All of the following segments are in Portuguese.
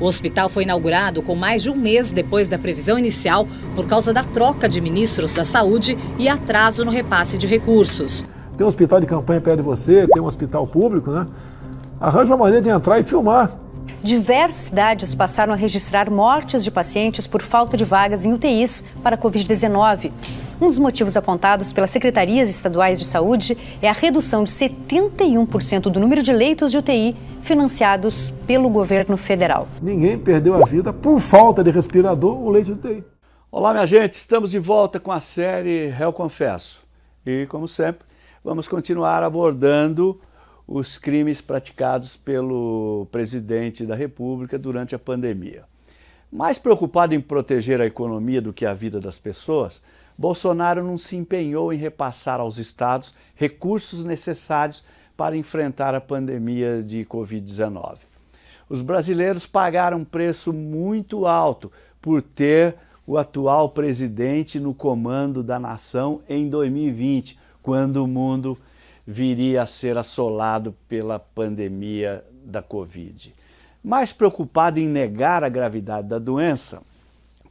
O hospital foi inaugurado com mais de um mês depois da previsão inicial por causa da troca de ministros da saúde e atraso no repasse de recursos. Tem um hospital de campanha perto de você, tem um hospital público, né? Arranja uma maneira de entrar e filmar. Diversas cidades passaram a registrar mortes de pacientes por falta de vagas em UTIs para a Covid-19. Um dos motivos apontados pelas secretarias estaduais de saúde é a redução de 71% do número de leitos de UTI financiados pelo governo federal. Ninguém perdeu a vida por falta de respirador ou leite de UTI. Olá, minha gente, estamos de volta com a série Réu Confesso. E, como sempre, vamos continuar abordando os crimes praticados pelo presidente da República durante a pandemia. Mais preocupado em proteger a economia do que a vida das pessoas, Bolsonaro não se empenhou em repassar aos estados recursos necessários para enfrentar a pandemia de Covid-19. Os brasileiros pagaram um preço muito alto por ter o atual presidente no comando da nação em 2020, quando o mundo viria a ser assolado pela pandemia da Covid. Mais preocupado em negar a gravidade da doença,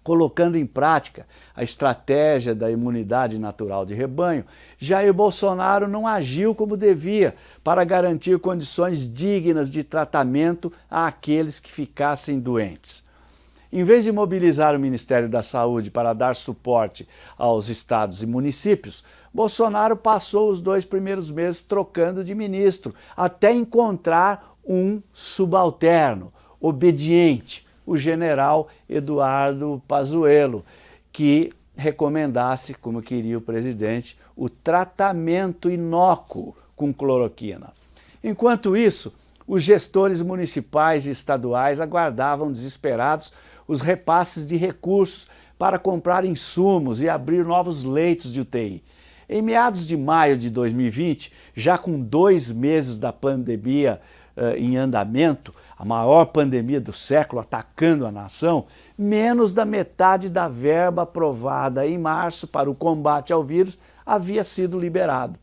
colocando em prática a estratégia da imunidade natural de rebanho, Jair Bolsonaro não agiu como devia para garantir condições dignas de tratamento àqueles que ficassem doentes. Em vez de mobilizar o Ministério da Saúde para dar suporte aos estados e municípios, Bolsonaro passou os dois primeiros meses trocando de ministro, até encontrar um subalterno, obediente, o general Eduardo Pazuello, que recomendasse, como queria o presidente, o tratamento inócuo com cloroquina. Enquanto isso, os gestores municipais e estaduais aguardavam desesperados os repasses de recursos para comprar insumos e abrir novos leitos de UTI. Em meados de maio de 2020, já com dois meses da pandemia uh, em andamento, a maior pandemia do século atacando a nação, menos da metade da verba aprovada em março para o combate ao vírus havia sido liberado.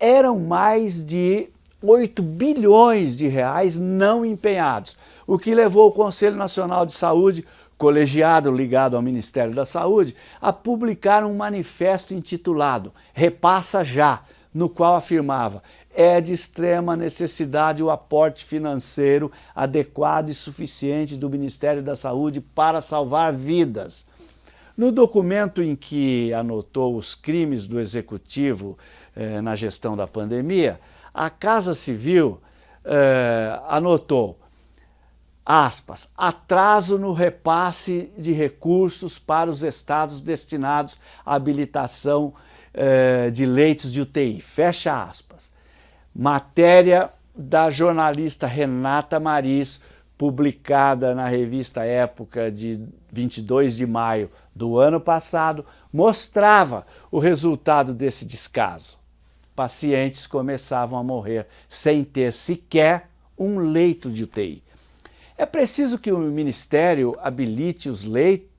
Eram mais de 8 bilhões de reais não empenhados, o que levou o Conselho Nacional de Saúde, colegiado ligado ao Ministério da Saúde, a publicar um manifesto intitulado Repassa Já, no qual afirmava é de extrema necessidade o aporte financeiro adequado e suficiente do Ministério da Saúde para salvar vidas. No documento em que anotou os crimes do Executivo eh, na gestão da pandemia, a Casa Civil eh, anotou, aspas, atraso no repasse de recursos para os estados destinados à habilitação eh, de leitos de UTI, fecha aspas matéria da jornalista Renata Maris, publicada na revista Época de 22 de maio do ano passado, mostrava o resultado desse descaso. Pacientes começavam a morrer sem ter sequer um leito de UTI. É preciso que o Ministério habilite os leitos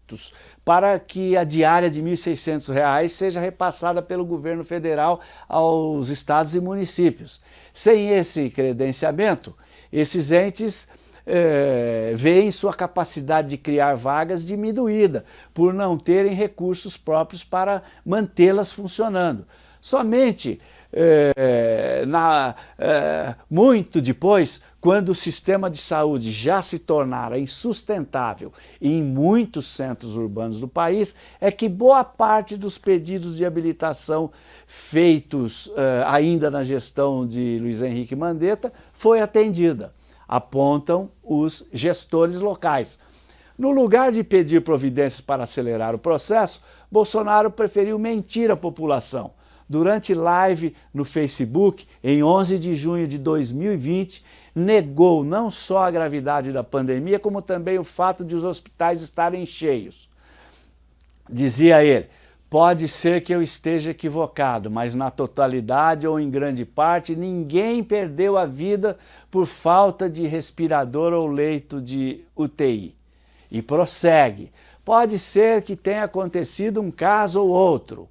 para que a diária de R$ 1.600 seja repassada pelo governo federal aos estados e municípios. Sem esse credenciamento, esses entes é, veem sua capacidade de criar vagas diminuída por não terem recursos próprios para mantê-las funcionando. Somente é, na, é, muito depois, quando o sistema de saúde já se tornara insustentável em muitos centros urbanos do país, é que boa parte dos pedidos de habilitação feitos é, ainda na gestão de Luiz Henrique Mandetta foi atendida, apontam os gestores locais. No lugar de pedir providências para acelerar o processo, Bolsonaro preferiu mentir à população, durante live no Facebook, em 11 de junho de 2020, negou não só a gravidade da pandemia, como também o fato de os hospitais estarem cheios. Dizia ele, pode ser que eu esteja equivocado, mas na totalidade ou em grande parte, ninguém perdeu a vida por falta de respirador ou leito de UTI. E prossegue, pode ser que tenha acontecido um caso ou outro,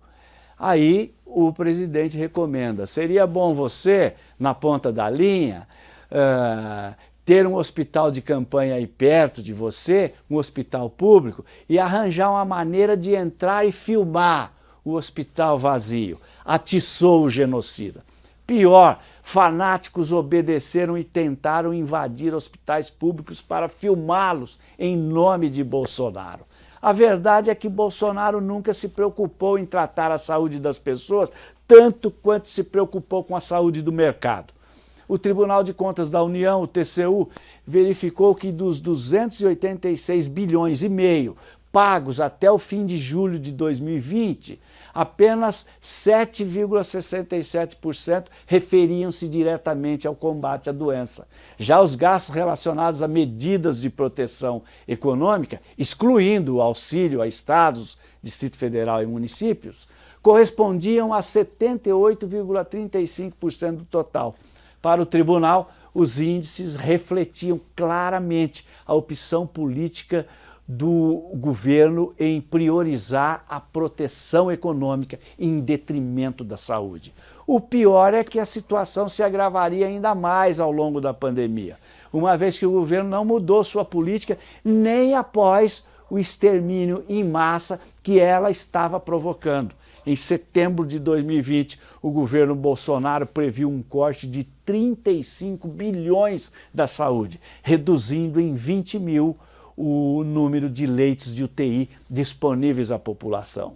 Aí o presidente recomenda, seria bom você, na ponta da linha, uh, ter um hospital de campanha aí perto de você, um hospital público, e arranjar uma maneira de entrar e filmar o hospital vazio. Atiçou o genocida. Pior, fanáticos obedeceram e tentaram invadir hospitais públicos para filmá-los em nome de Bolsonaro. A verdade é que Bolsonaro nunca se preocupou em tratar a saúde das pessoas tanto quanto se preocupou com a saúde do mercado. O Tribunal de Contas da União, o TCU, verificou que dos 286 bilhões e meio pagos até o fim de julho de 2020, apenas 7,67% referiam-se diretamente ao combate à doença. Já os gastos relacionados a medidas de proteção econômica, excluindo o auxílio a estados, Distrito Federal e municípios, correspondiam a 78,35% do total. Para o tribunal, os índices refletiam claramente a opção política do governo em priorizar a proteção econômica em detrimento da saúde. O pior é que a situação se agravaria ainda mais ao longo da pandemia, uma vez que o governo não mudou sua política nem após o extermínio em massa que ela estava provocando. Em setembro de 2020, o governo Bolsonaro previu um corte de 35 bilhões da saúde, reduzindo em 20 mil o número de leitos de UTI disponíveis à população.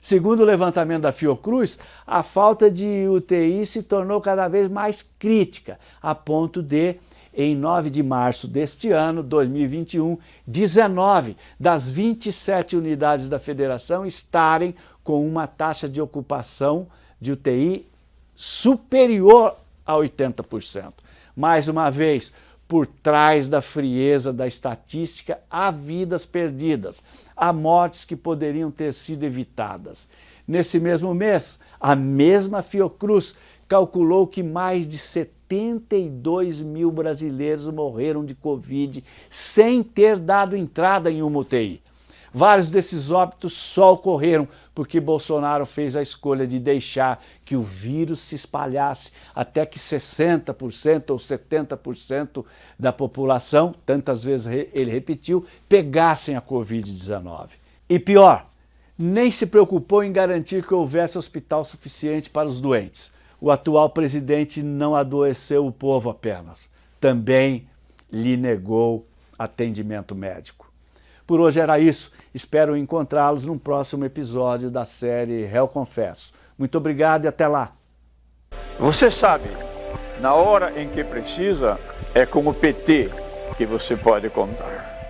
Segundo o levantamento da Fiocruz, a falta de UTI se tornou cada vez mais crítica, a ponto de, em 9 de março deste ano, 2021, 19 das 27 unidades da federação estarem com uma taxa de ocupação de UTI superior a 80%. Mais uma vez, por trás da frieza da estatística há vidas perdidas, há mortes que poderiam ter sido evitadas. Nesse mesmo mês, a mesma Fiocruz calculou que mais de 72 mil brasileiros morreram de Covid sem ter dado entrada em uma UTI. Vários desses óbitos só ocorreram porque Bolsonaro fez a escolha de deixar que o vírus se espalhasse até que 60% ou 70% da população, tantas vezes ele repetiu, pegassem a Covid-19. E pior, nem se preocupou em garantir que houvesse hospital suficiente para os doentes. O atual presidente não adoeceu o povo apenas, também lhe negou atendimento médico. Por hoje era isso. Espero encontrá-los num próximo episódio da série Réu Confesso. Muito obrigado e até lá. Você sabe, na hora em que precisa, é com o PT que você pode contar.